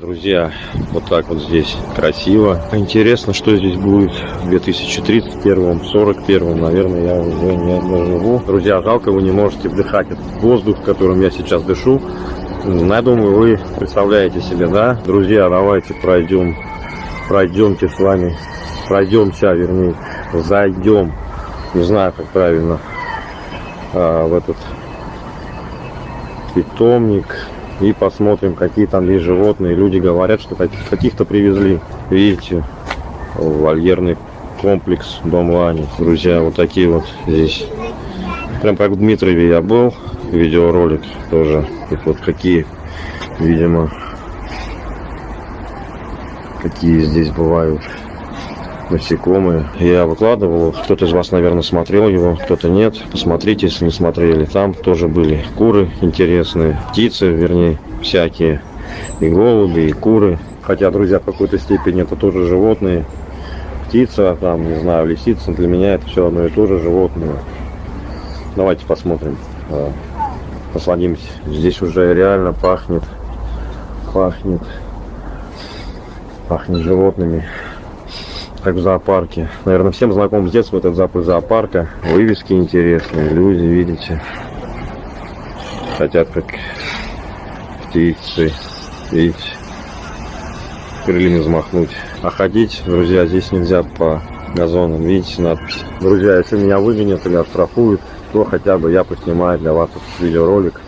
Друзья, вот так вот здесь красиво. Интересно, что здесь будет в 2031, 41, наверное, я уже не доживу. Друзья, жалко, вы не можете вдыхать этот воздух, которым я сейчас дышу. Я думаю, вы представляете себе, да? Друзья, давайте пройдем, пройдемте с вами, пройдемся, вернее, зайдем, не знаю, как правильно, а, в этот питомник и посмотрим, какие там есть животные. Люди говорят, что каких-то привезли. Видите, вольерный комплекс Дом Лани. Друзья, вот такие вот здесь. Прям как в Дмитрове я был, видеоролик тоже. И вот какие, видимо, какие здесь бывают насекомые. Я выкладывал, кто-то из вас, наверное, смотрел его, кто-то нет. Посмотрите, если не смотрели. Там тоже были куры интересные, птицы, вернее, всякие. И голуби, и куры. Хотя, друзья, в какой-то степени это тоже животные. Птица, там, не знаю, лисица, для меня это все одно и то же животное. Давайте посмотрим. Насладимся. Здесь уже реально пахнет, пахнет, пахнет животными как в зоопарке. Наверное, всем знаком с детства этот запах зоопарка. Вывески интересные, люди, видите, хотят как птицы, видите, крыльями взмахнуть. А ходить, друзья, здесь нельзя по газонам, видите надпись. Друзья, если меня выгонят или оштрафуют, то хотя бы я поснимаю для вас этот видеоролик.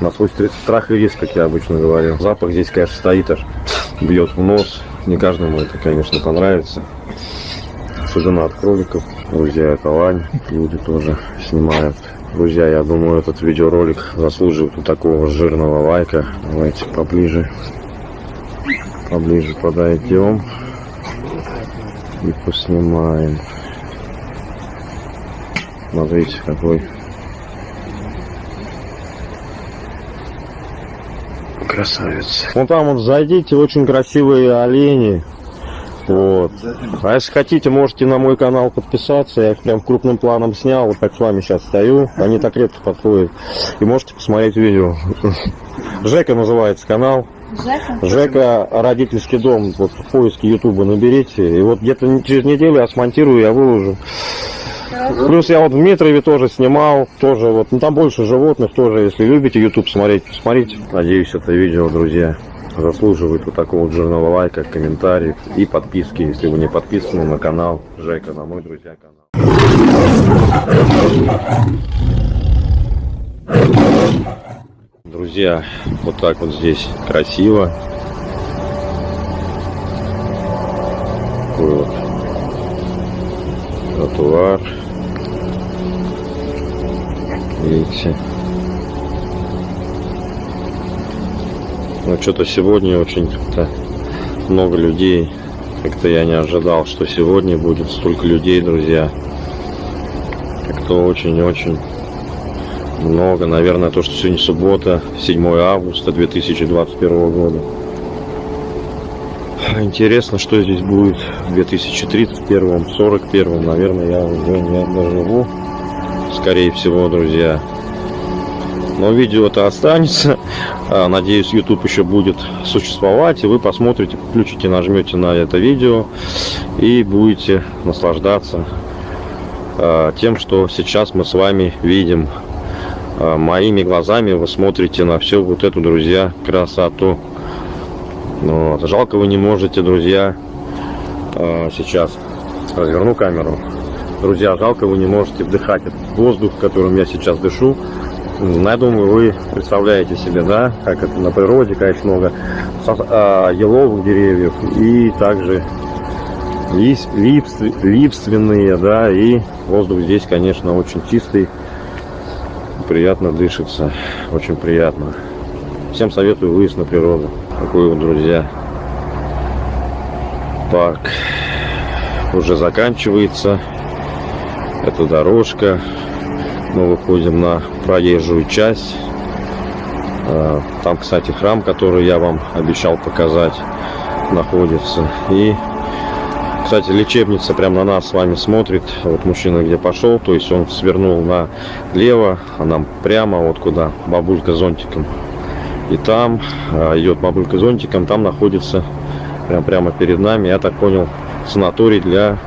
На свой страх и риск, как я обычно говорю. Запах здесь, конечно, стоит аж, бьет в нос. Не каждому это, конечно, понравится. Особенно от кроликов. Друзья, это лань. Люди тоже снимают. Друзья, я думаю, этот видеоролик заслуживает такого жирного лайка. Давайте поближе. Поближе подойдем. И поснимаем. Смотрите, какой красавец. Вон там вот зайдите, очень красивые олени. Вот. А если хотите, можете на мой канал подписаться. Я их прям крупным планом снял. Вот так с вами сейчас стою. Они так редко подходят. И можете посмотреть видео. Жека называется канал. Жека? Жека родительский дом. Вот в поиске Ютуба наберите. И вот где-то через неделю я смонтирую, я выложу. Плюс я вот в Дмитрове тоже снимал, тоже вот, ну там больше животных тоже, если любите YouTube смотреть, посмотрите. Надеюсь, это видео, друзья, заслуживает вот такого вот жирного лайка, комментариев и подписки, если вы не подписаны на канал Жека, на мой, друзья, канал. Друзья, вот так вот здесь красиво. Такой вот тротуар. Видите? Ну, что-то сегодня очень как-то много людей. Как-то я не ожидал, что сегодня будет столько людей, друзья. Как-то очень-очень много. Наверное, то, что сегодня суббота, 7 августа 2021 года. Интересно, что здесь будет в 2031, 41, наверное, я уже не доживу скорее всего, друзья. Но видео это останется. А, надеюсь, YouTube еще будет существовать. И вы посмотрите, включите, нажмете на это видео. И будете наслаждаться а, тем, что сейчас мы с вами видим. А, моими глазами вы смотрите на всю вот эту, друзья, красоту. Вот. Жалко вы не можете, друзья, сейчас разверну камеру Друзья, жалко, вы не можете вдыхать этот воздух, которым я сейчас дышу. Я думаю, вы представляете себе, да, как это на природе, конечно, много а, еловых деревьев и также лист, лиственные, да, и воздух здесь, конечно, очень чистый, приятно дышится, очень приятно. Всем советую выезд на природу. Такой вот, друзья, парк уже заканчивается. Это дорожка. Мы выходим на проезжую часть. А, там кстати храм который я вам обещал показать находится. И кстати лечебница прямо на нас с вами смотрит. Вот мужчина где пошел то есть он свернул налево а нам прямо вот куда бабулька зонтиком И там а, идет бабулька зонтиком, там находится прям прямо перед нами, я так понял, санаторий для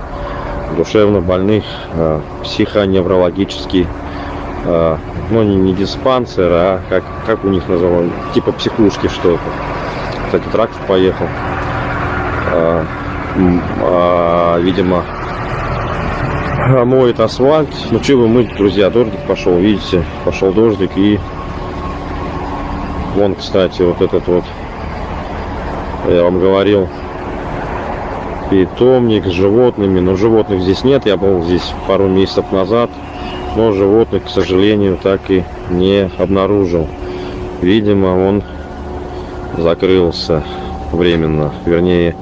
душевно больных, а, психоневрологический, а, ну не, не диспансер, а как, как у них называют, типа психушки что-то. Кстати, трактор поехал. Видимо, моет асфальт. Ну, вы мыть, друзья, дождик пошел, видите, пошел дождик и вон, кстати, вот этот вот, я вам говорил, питомник с животными, но животных здесь нет, я был здесь пару месяцев назад, но животных, к сожалению, так и не обнаружил. Видимо, он закрылся временно, вернее,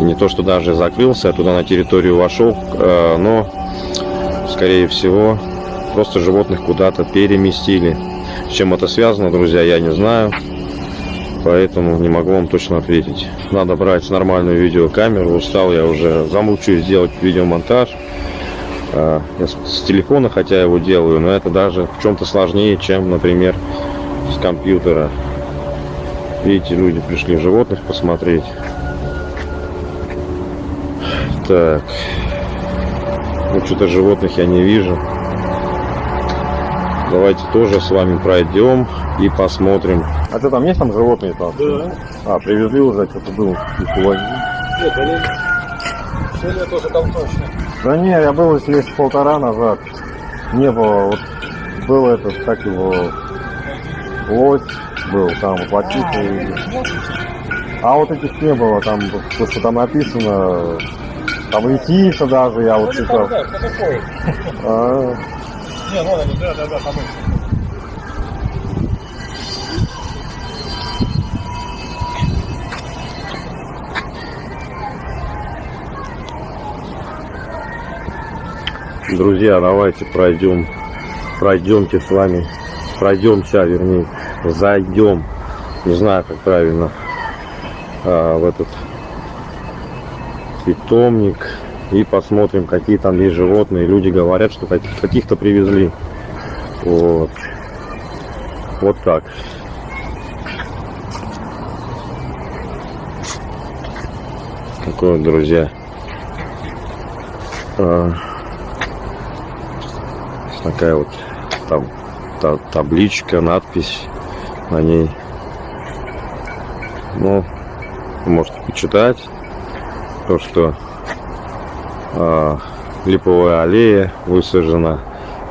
не то, что даже закрылся, а туда на территорию вошел, э, но, скорее всего, просто животных куда-то переместили. С чем это связано, друзья, я не знаю, поэтому не могу вам точно ответить. Надо брать нормальную видеокамеру, устал я уже, замучаюсь сделать видеомонтаж. Э, я с телефона, хотя его делаю, но это даже в чем-то сложнее, чем, например, с компьютера. Видите, люди пришли животных посмотреть. Так. Ну, что-то животных я не вижу. Давайте тоже с вами пройдем и посмотрим. А что там есть там животные там? Да. А, привезли уже, что-то был. Нет, они... Сегодня тоже там точно. Да не, я был здесь полтора назад. Не было, вот был этот, как его, лось был, там, плотица. А вот этих не было, там, то, что там написано, там идти даже, я вот Ну, читал. Не, вон они, да, да, да, там их. Друзья, давайте пройдем, пройдемте с вами, пройдемся, вернее, зайдем, не знаю, как правильно, а, в этот питомник и посмотрим, какие там есть животные. Люди говорят, что каких- каких-то привезли. Вот. Вот так. Такое, друзья. А, такая вот там та- табличка, надпись на ней. Ну, можете почитать то, что липовая аллея высажена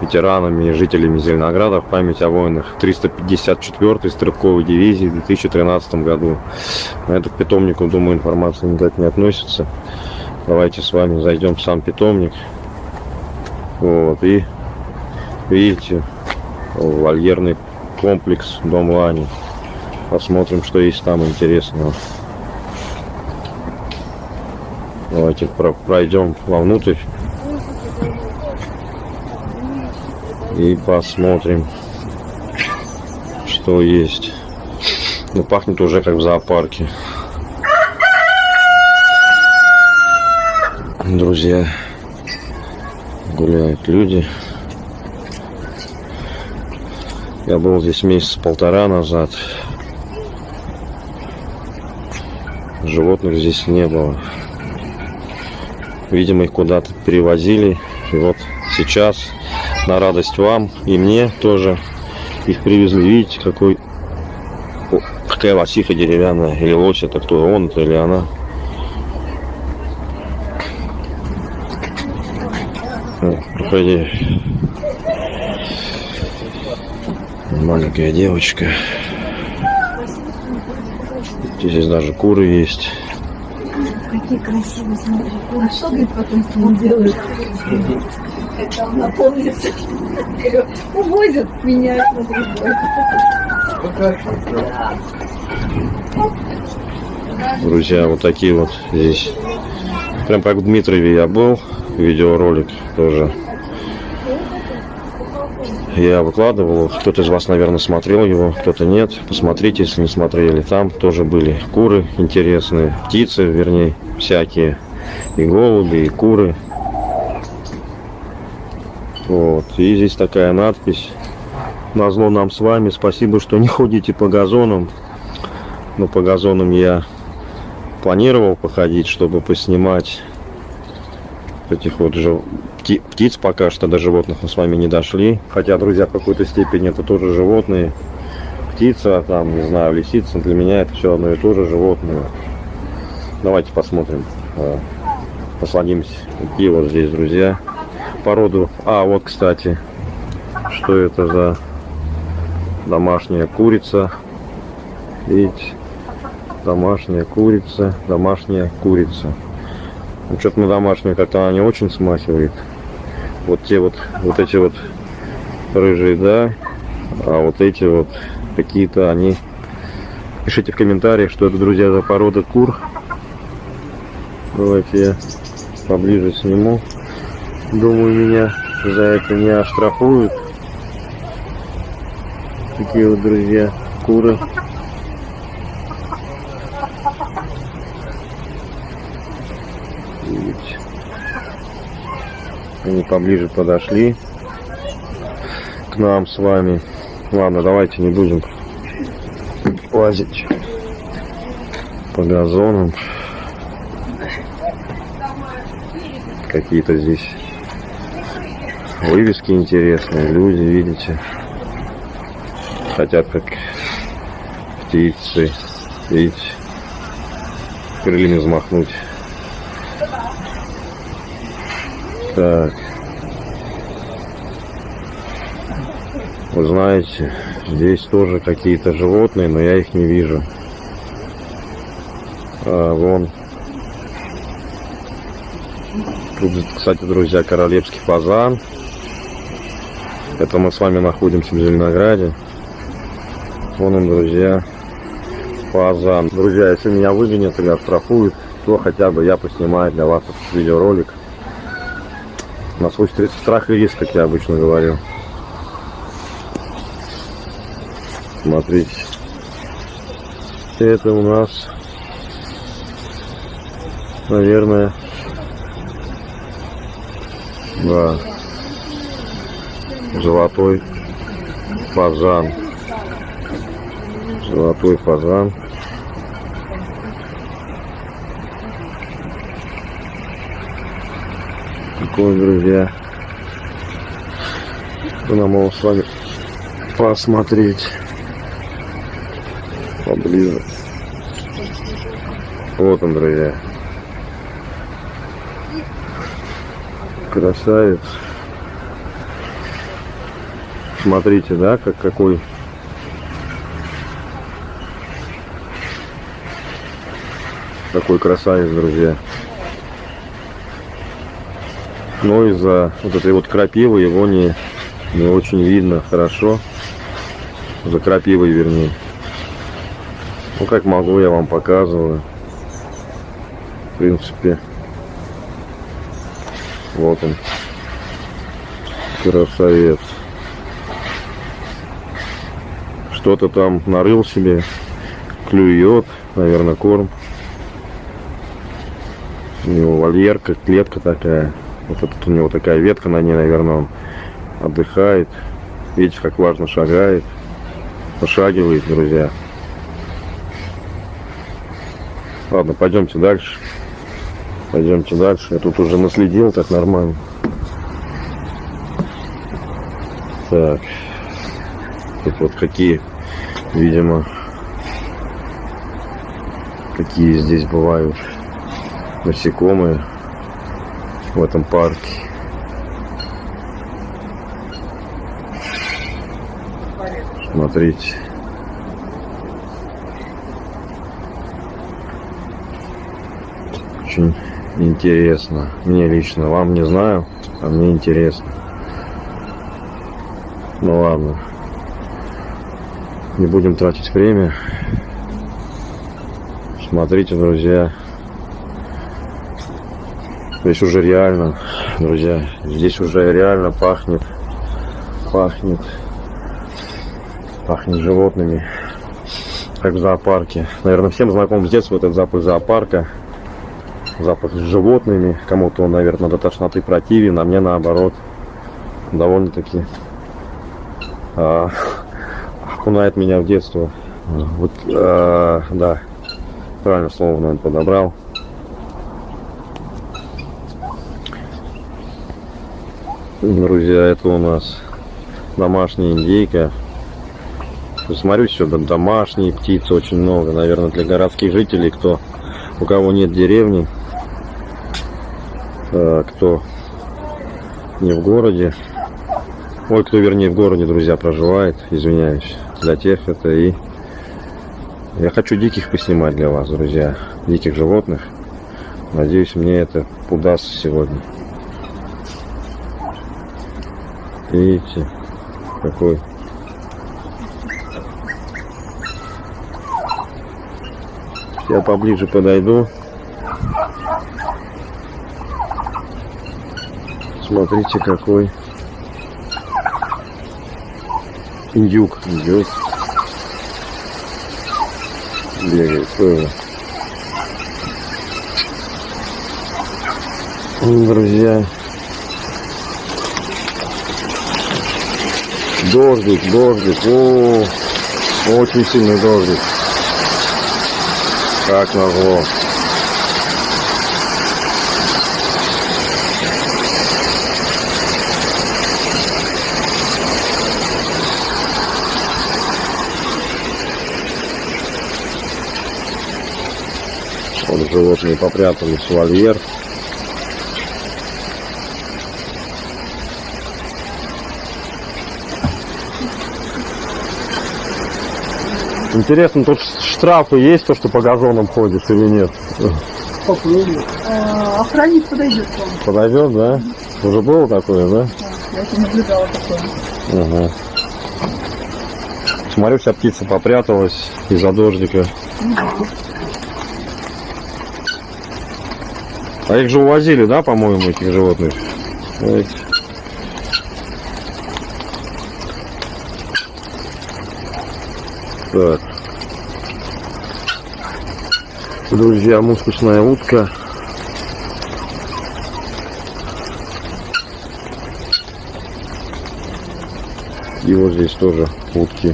ветеранами и жителями Зеленограда в память о воинах 354-й стрелковой дивизии в 2013 году. На это к питомнику, думаю, информация никак не относится. Давайте с вами зайдем в сам питомник. Вот, и видите, вольерный комплекс Дом Лани. Посмотрим, что есть там интересного. Давайте про- пройдем вовнутрь и посмотрим, что есть. Ну, пахнет уже как в зоопарке. Друзья, гуляют люди. Я был здесь месяц полтора назад. Животных здесь не было. Видимо, их куда-то перевозили. И вот сейчас, на радость вам и мне тоже, их привезли. Видите, какой... Какая лосиха деревянная. Или лось это кто? Он это или она? Проходи. Маленькая девочка. Здесь даже куры есть. Какие красивые, смотри. А что, говорит, потом с ним делают? Там наполнится. Увозят меня, смотри. Друзья, вот такие вот здесь. Прям как в Дмитрове я был. Видеоролик тоже. Я выкладывал. Кто-то из вас, наверное, смотрел его, кто-то нет. Посмотрите, если не смотрели. Там тоже были куры интересные, птицы, вернее, всякие. И голуби, и куры. Вот. И здесь такая надпись. Назло нам с вами. Спасибо, что не ходите по газонам. Но по газонам я планировал походить, чтобы поснимать этих вот жив... пти- птиц пока что до животных мы с вами не дошли. Хотя, друзья, в какой-то степени это тоже животные. Птица, там, не знаю, лисица, для меня это все одно и то же животное. Давайте посмотрим. э, Посадимся. Какие вот здесь, друзья. Породу. А, вот, кстати, что это за домашняя курица. Видите? Домашняя курица, домашняя курица. Ну, что-то на домашнюю как-то она не очень смахивает. Вот те вот, вот эти вот рыжие, да. А вот эти вот какие-то они... Пишите в комментариях, что это, друзья, за порода кур. Давайте я поближе сниму. Думаю, меня за это не оштрафуют. Такие вот, друзья, куры. Видите? Они поближе подошли к нам с вами. Ладно, давайте не будем лазить по газонам. Какие-то здесь вывески интересные, люди, видите, хотят как птицы, видите, крыльями взмахнуть. Так. Вы знаете, здесь тоже какие-то животные, но я их не вижу. А, вон. Тут, кстати, друзья, королевский фазан. Это мы с вами находимся в Зеленограде. Вон он, друзья, фазан. Друзья, если меня выгонят или оштрафуют, то хотя бы я поснимаю для вас этот видеоролик. На свой стр- страх и риск, как я обычно говорю. Смотрите. Это у нас, наверное, да, золотой фазан. Золотой фазан. Такой, друзья. Что нам его с вами посмотреть поближе. Вот он, друзья. Красавец. Смотрите, да, как какой какой красавец, друзья. Но из-за вот этой вот крапивы его не, не очень видно хорошо. За крапивой, вернее. Ну, как могу, я вам показываю. В принципе. Вот он. Красавец. Что-то там нарыл себе. Клюет. Наверное, корм. У него вольерка, клетка такая. Вот тут у него такая ветка на ней, наверное, он отдыхает. Видите, как важно шагает. Пошагивает, друзья. Ладно, пойдемте дальше. Пойдемте дальше. Я тут уже наследил так нормально. Так. Тут вот какие, видимо, какие здесь бывают насекомые в этом парке. Смотрите. Очень интересно. Мне лично. Вам не знаю, а мне интересно. Ну ладно. Не будем тратить время. Смотрите, друзья. Здесь уже реально, друзья, здесь уже реально пахнет, пахнет, пахнет животными, как в зоопарке. Наверное, всем знаком с детства этот запах зоопарка, запах с животными. Кому-то он, наверное, до тошноты противен, а мне наоборот, довольно-таки а, окунает меня в детство. Вот, а, да, правильно слово, наверное, подобрал. Друзья, это у нас домашняя индейка. Смотрю, сюда домашние птицы очень много. Наверное, для городских жителей, кто у кого нет деревни, э, кто не в городе. Ой, кто вернее в городе, друзья, проживает, извиняюсь. Для тех это и... Я хочу диких поснимать для вас, друзья. Диких животных. Надеюсь, мне это удастся сегодня. Видите, какой Я поближе подойду. Смотрите, какой индюк идет. Бегает тоже. Друзья. Дождик, дождик. О, очень сильный дождик. Как назло. Вот животные попрятались в вольер. Интересно, тут штрафы есть, то, что по газонам ходишь или нет? А, охранник подойдет к вам. Подойдет, да? Уже было такое, да? Я еще наблюдала такое. Угу. Смотрю, вся птица попряталась из-за дождика. А их же увозили, да, по-моему, этих животных? Так. Друзья, мускусная утка. И вот здесь тоже утки.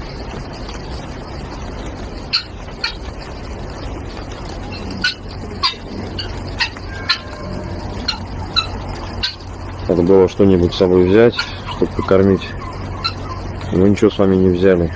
Надо было что-нибудь с собой взять, чтобы покормить. Мы ничего с вами не взяли.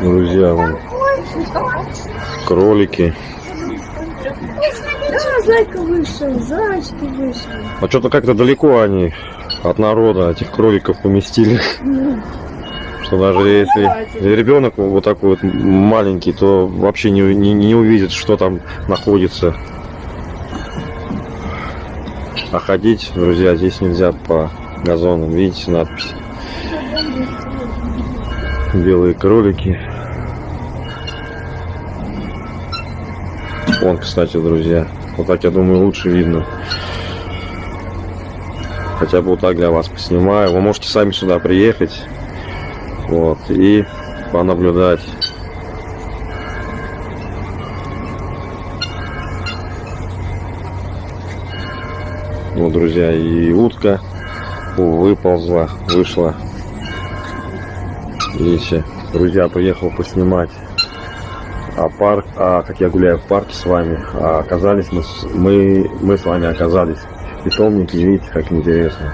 Друзья, вон, кролики. Да, зайка вышел, зайчики вышли. А что-то как-то далеко они от народа этих кроликов поместили. Что даже если ребенок вот такой вот маленький, то вообще не, не, не увидит, что там находится. А ходить, друзья, здесь нельзя по газонам. Видите надпись? Белые кролики. Вон, кстати, друзья. Вот так, я думаю, лучше видно. Хотя бы вот так для вас поснимаю. Вы можете сами сюда приехать. Вот. И понаблюдать. Вот, друзья, и утка выползла, вышла. Видите, друзья, приехал поснимать а парк, а как я гуляю в парке с вами, а оказались мы, мы, мы с вами оказались в питомнике, видите, как интересно.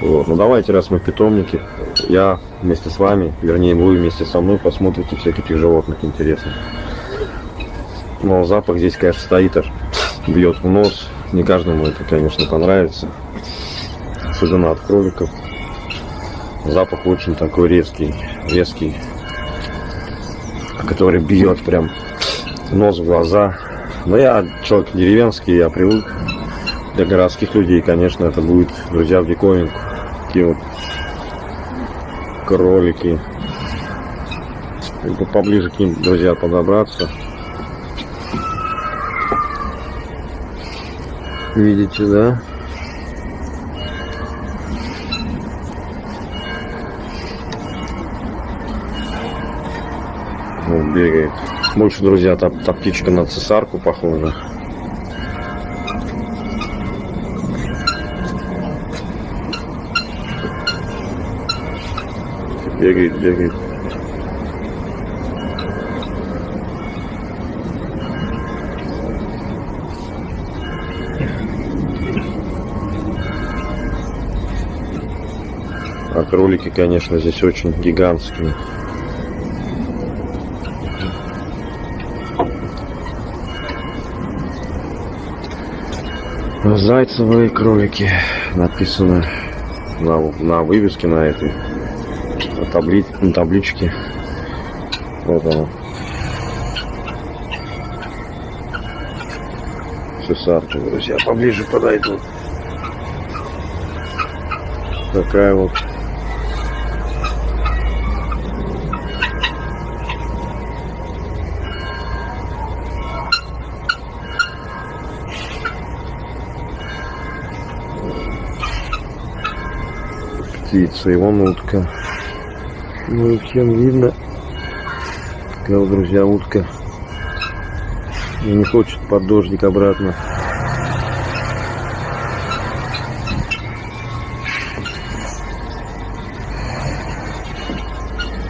Вот. Ну давайте, раз мы в питомнике, я вместе с вами, вернее вы вместе со мной посмотрите всех этих животных интересных. Но запах здесь, конечно, стоит аж, бьет в нос. Не каждому это, конечно, понравится. Особенно от кроликов. Запах очень такой резкий, резкий. который бьет прям нос в глаза. Но я человек деревенский, я привык. Для городских людей, конечно, это будет, друзья, в диковинку. Такие вот кролики. Либо поближе к ним, друзья, подобраться. Видите, да? Бегает. Больше, друзья, та, та птичка на цесарку похожа. Бегает, бегает. А кролики, конечно, здесь очень гигантские. Зайцевые кролики написано на, на вывеске на этой на, табли, на табличке. Вот оно. Цесарки, друзья, поближе подойдут. Такая вот и вон утка. Ну, всем видно. Такая друзья, утка. И не хочет под дождик обратно.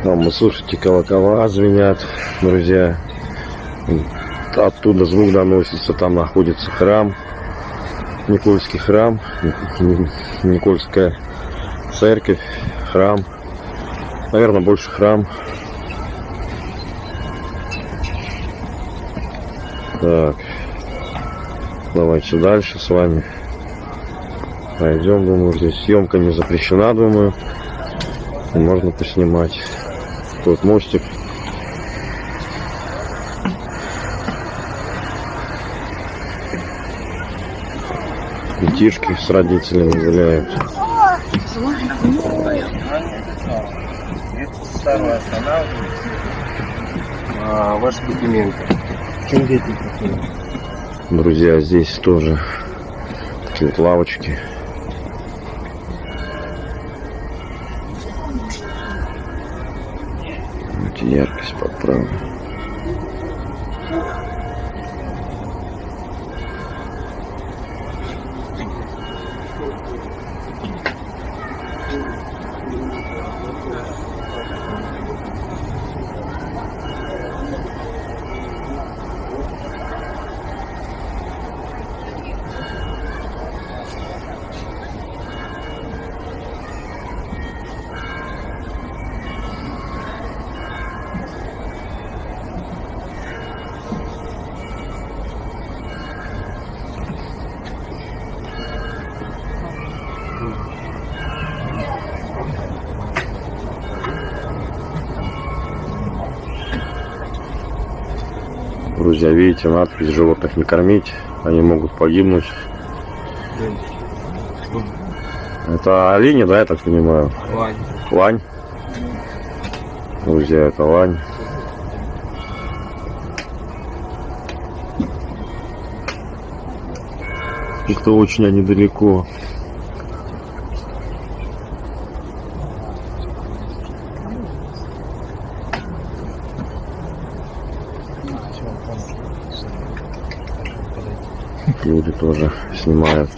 Там, вы слушайте, колокола звенят, друзья. Оттуда звук доносится, там находится храм. Никольский храм, Никольская церковь, храм. Наверное, больше храм. Так. Давайте дальше с вами. Пойдем, думаю, здесь съемка не запрещена, думаю. Можно поснимать. Тут мостик. Детишки с родителями гуляют. Старую останавливаете. А, ваши документы. Чем дети? Друзья, здесь тоже такие вот лавочки. Давайте яркость подправлю. Друзья, видите, надпись животных не кормить, они могут погибнуть. Это олени, да, я так понимаю? Лань. Лань. Друзья, это лань. Как-то очень они далеко. Тоже снимают.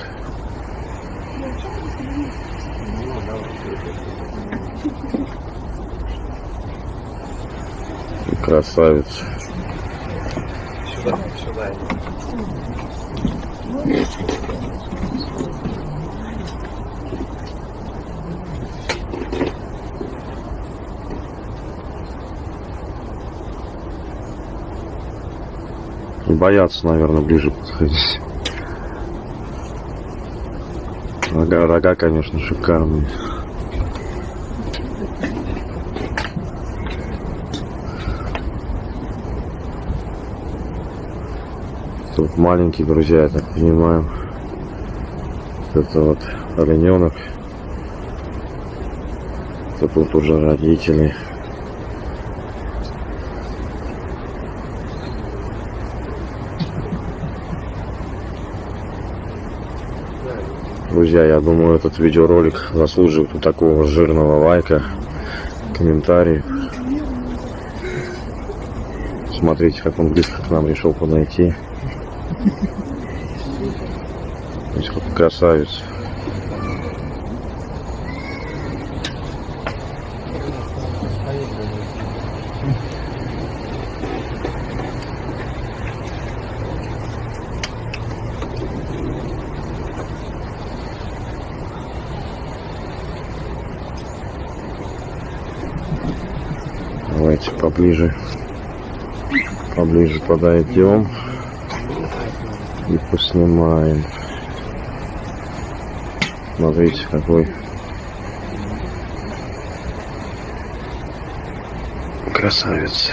Красавец. Сюда, сюда. Боятся, наверное, ближе подходить. Рога, рога, конечно, шикарные. Тут маленькие друзья, я так понимаю. Это вот олененок. Это тут уже родители. Друзья, я думаю, этот видеоролик заслуживает вот такого жирного лайка, комментарий. Смотрите, как он близко к нам решил подойти. Красавец. Давайте поближе, поближе подойдем и поснимаем. Смотрите, какой красавец.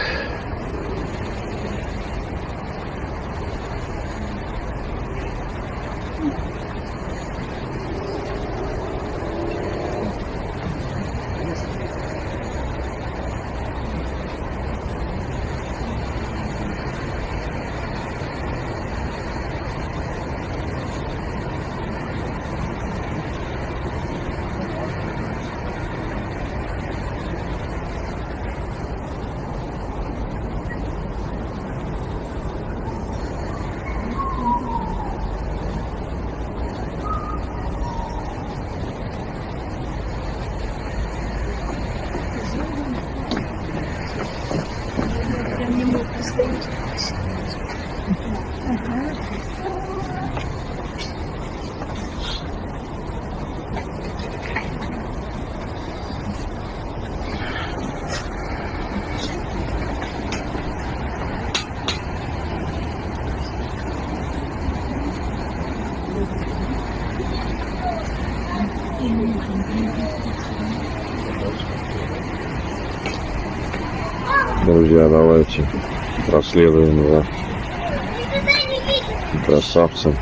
Друзья, давайте проследуем за красавцем.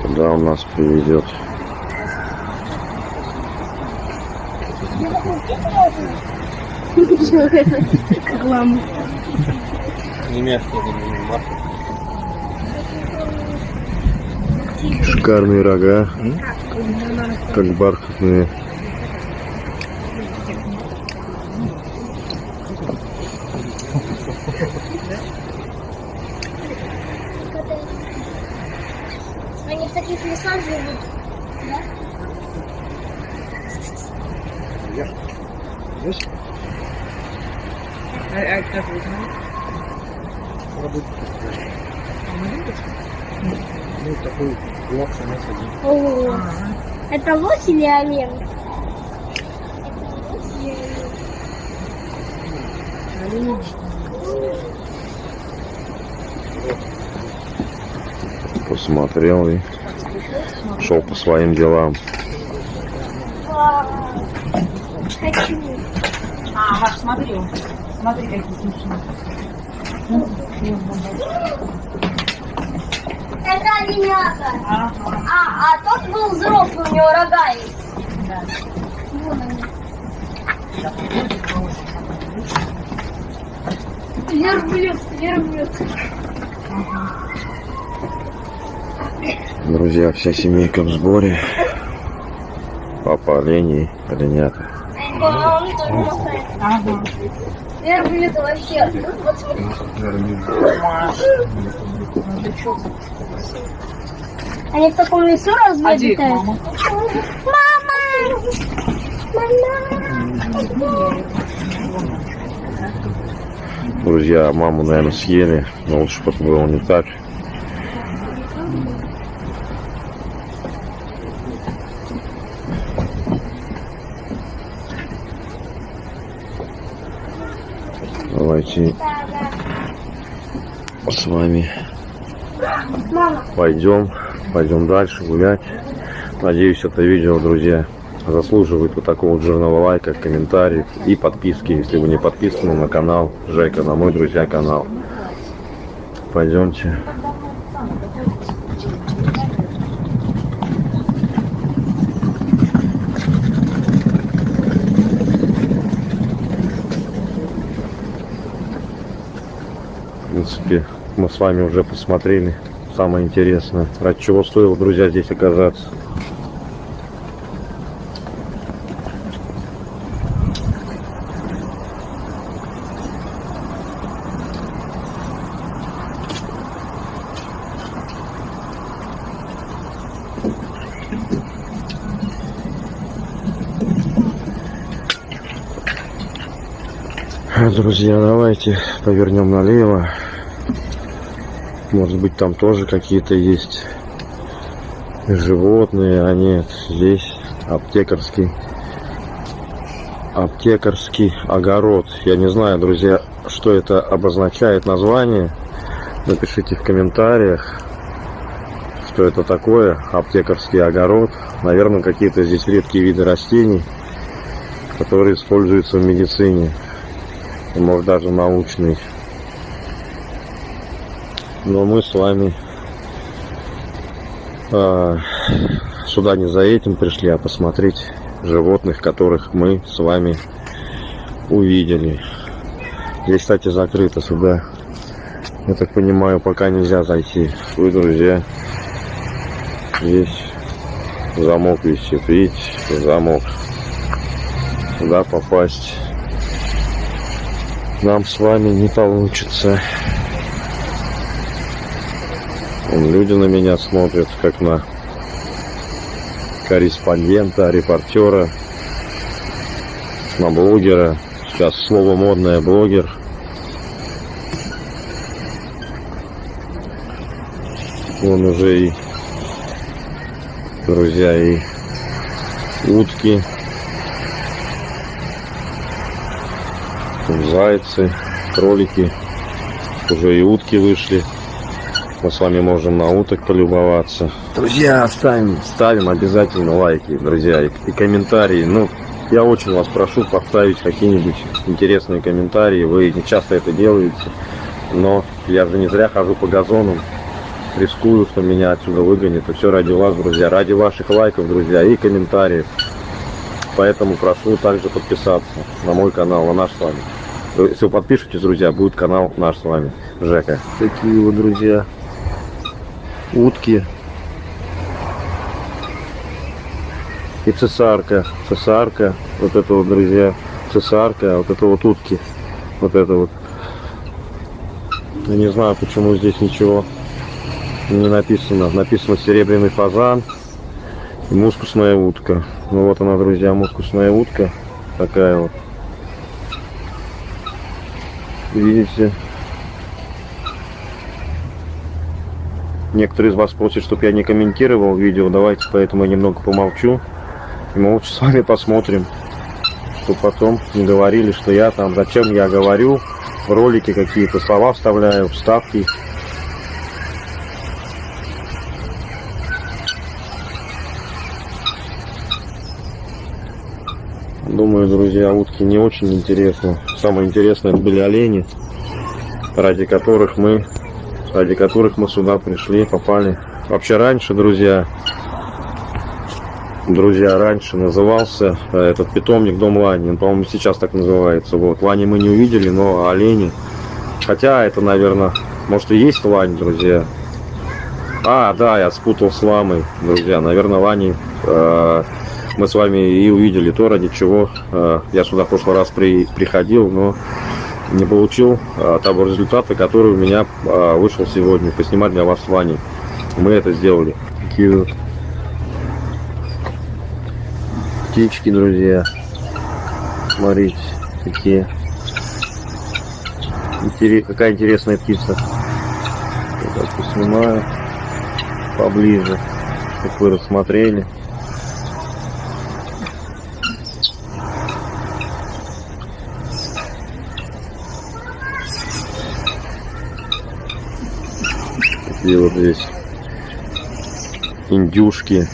Куда он нас приведет? Рекламу. Немецкий. Шикарные рога, как бархатные. Они в таких лесах живут. Ну, такой блок самец один. О, это лось или олень? Посмотрел и шел по своим делам. Хочу. А, Маш, смотри, смотри, какие смешные. Это оленята. Ага. А, а тот был взрослый, у него рога есть. Да. Вон они. Верблюд, верблюд. Друзья, вся семейка в сборе. Папа оленей, оленята. А Ага. Верблюд вообще. Ну, вот смотри. Они в таком лесу разве обитают? мама? Мама! Мама! Друзья, маму, наверное, съели, но лучше бы это было не так. Давайте с вами пойдем, пойдем дальше гулять. Надеюсь, это видео, друзья, заслуживает вот такого вот жирного лайка, комментариев и подписки, если вы не подписаны на канал Жека, на мой, друзья, канал. Пойдемте. В принципе, мы с вами уже посмотрели самое интересное. Ради чего стоило, друзья, здесь оказаться. Друзья, давайте повернем налево. Может быть, там тоже какие-то есть животные, а нет, здесь аптекарский аптекарский огород. Я не знаю, друзья, что это обозначает название. Напишите в комментариях, что это такое, аптекарский огород. Наверное, какие-то здесь редкие виды растений, которые используются в медицине может даже научный. Но мы с вами э, сюда не за этим пришли, а посмотреть животных, которых мы с вами увидели. Здесь, кстати, закрыто сюда. Я так понимаю, пока нельзя зайти. Вы, друзья, здесь замок висит. Видите, замок. Сюда попасть нам с вами не получится. Вон люди на меня смотрят, как на корреспондента, репортера, на блогера. Сейчас слово модное блогер. Вон уже и, друзья, и утки зайцы, кролики, уже и утки вышли. Мы с вами можем на уток полюбоваться. Друзья, ставим, ставим обязательно лайки, друзья, и, и комментарии. Ну, я очень вас прошу поставить какие-нибудь интересные комментарии. Вы не часто это делаете, но я же не зря хожу по газону. Рискую, что меня отсюда выгонят. И все ради вас, друзья. Ради ваших лайков, друзья, и комментариев. Поэтому прошу также подписаться на мой канал, на наш с вами. Если вы подпишетесь, друзья, будет канал наш с вами, Жека. Такие вот, друзья, утки. И цесарка. Цесарка. Вот это вот, друзья, цесарка. Вот это вот утки. Вот это вот. Я не знаю, почему здесь ничего не написано. Написано серебряный фазан и мускусная утка. Ну вот она, друзья, мускусная утка. Такая вот. Видите? Некоторые из вас просят, чтобы я не комментировал видео. Давайте поэтому я немного помолчу. И мы лучше с вами посмотрим. Чтобы потом не говорили, что я там, зачем я говорю, в ролики какие-то слова вставляю, вставки. Думаю, друзья, утки не очень интересны. Самое интересное были олени, ради которых мы, ради которых мы сюда пришли, попали. Вообще раньше, друзья, друзья, раньше назывался э, этот питомник Дом Лани. Он, по-моему, сейчас так называется. Вот. Лани мы не увидели, но олени. Хотя это, наверное, может и есть лань, друзья. А, да, я спутал с ламой, друзья. Наверное, лани э, мы с вами и увидели то, ради чего э, я сюда в прошлый раз при, приходил, но не получил э, того результата, который у меня э, вышел сегодня, поснимать для вас с Ваней. Мы это сделали. Такие птички, друзья. Смотрите, какие. Интерес, какая интересная птица. Я так поснимаю поближе, чтобы вы рассмотрели. Такие вот здесь индюшки.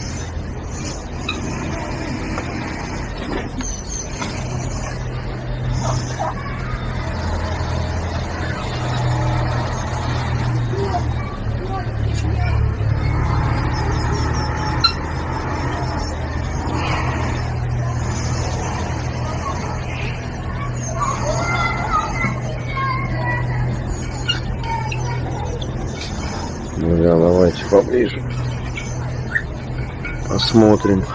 Посмотрим.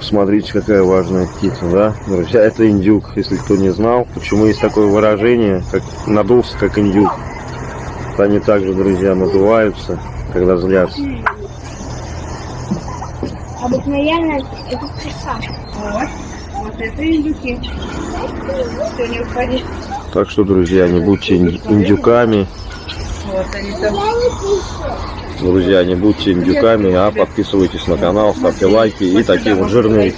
Смотрите, какая важная птица, да? Друзья, это индюк, если кто не знал. Почему есть такое выражение, как надулся, как индюк. Они также, друзья, надуваются, когда злятся. Обыкновенно это часа. Вот. Вот это индюки. Все, не уходи. Так что, друзья, не будьте индюками. Друзья, не будьте индюками, а подписывайтесь на канал, ставьте лайки и такие вот жирные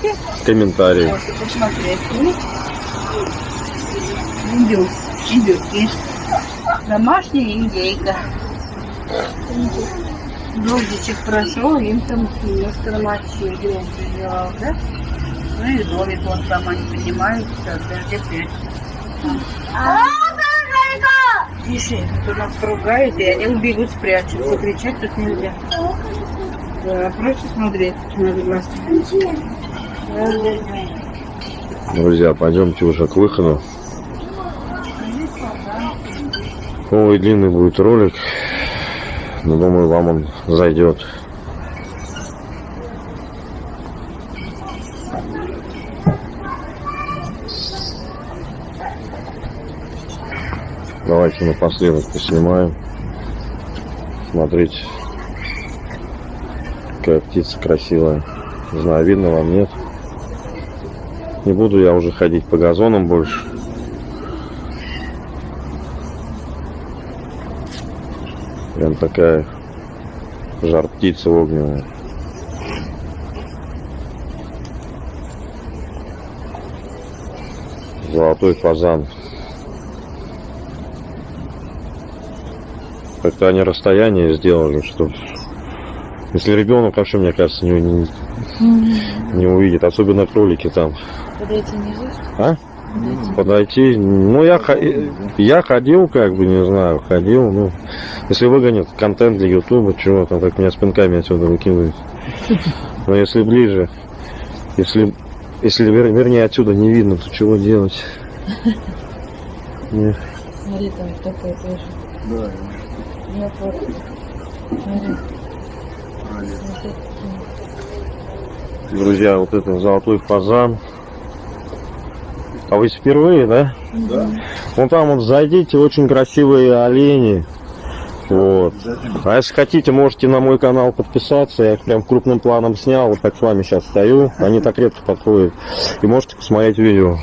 комментарии. Индюк. Индюки. Домашняя индейка. Дождичек прошел, им там немножко намочил, громко сделал, да? Ну и домик вон там они поднимаются, дождь опять. Тише, то нас ругают, и они убегут, спрячутся. Кричать тут нельзя. Да, просто смотреть надо глазки. Друзья, пойдемте уже к выходу. Ой, длинный будет ролик. Но думаю, вам он зайдет. Давайте напоследок поснимаем. Смотрите, какая птица красивая. Не знаю, видно вам, нет? Не буду я уже ходить по газонам больше. Прям такая жар птица огненная. Золотой фазан. Как-то они расстояние сделали, что если ребенок вообще, мне кажется, не, не, не увидит, особенно кролики там. Подойти нельзя? А? Подойти. Ну, я, я ходил, как бы, не знаю, ходил. Ну, если выгонят контент для Ютуба, чего там, как меня с пинками отсюда выкидывают. Но если ближе, если, если вер- вернее отсюда не видно, то чего делать? Смотри, там такое тоже. Да, Я вот. Смотри. Друзья, вот это золотой фазан. А вы впервые, да? да. Вон там вот зайдите, очень красивые олени. Вот. А если хотите, можете на мой канал подписаться. Я их прям крупным планом снял. Вот так с вами сейчас стою. Они так редко подходят. И можете посмотреть видео.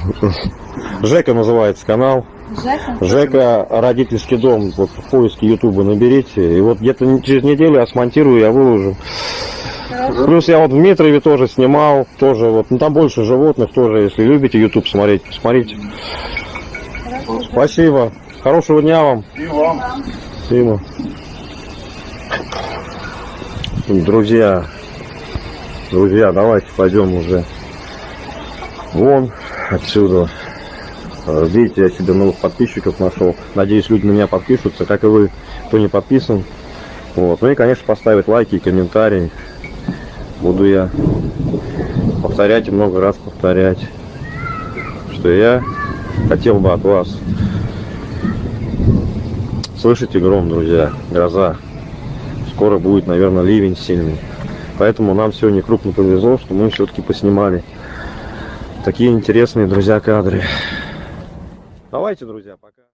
Жека называется канал. Жека? Жека родительский дом. Вот в поиске Ютуба наберите. И вот где-то не- через неделю я смонтирую, я выложу. Плюс я вот в Дмитрове тоже снимал. Тоже вот. Ну там больше животных тоже. Если любите Ютуб смотреть, посмотрите. Спасибо. Хорошего дня вам. И вам. Спасибо. Друзья, друзья, давайте пойдем уже вон отсюда. Э, Видите, я себе новых подписчиков нашел. Надеюсь, люди на меня подпишутся, как и вы, кто не подписан. Вот. Ну и, конечно, поставить лайки и комментарии. Буду я повторять и много раз повторять, что я хотел бы от вас Слышите гром, друзья? Гроза. Скоро будет, наверное, ливень сильный. Поэтому нам сегодня крупно повезло, что мы все-таки поснимали такие интересные, друзья, кадры. Давайте, друзья, пока.